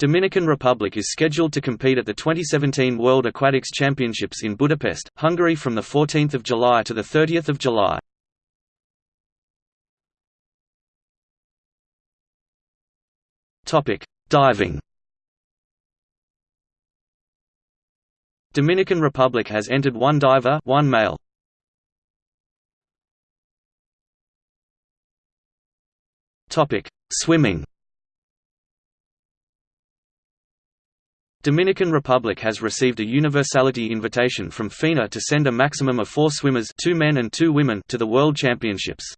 Dominican Republic is scheduled to compete at the 2017 World Aquatics Championships in Budapest, Hungary from 14 July to 30 July. Diving Dominican Republic has entered one diver one male. Swimming Dominican Republic has received a universality invitation from FINA to send a maximum of four swimmers two men and two women to the World Championships.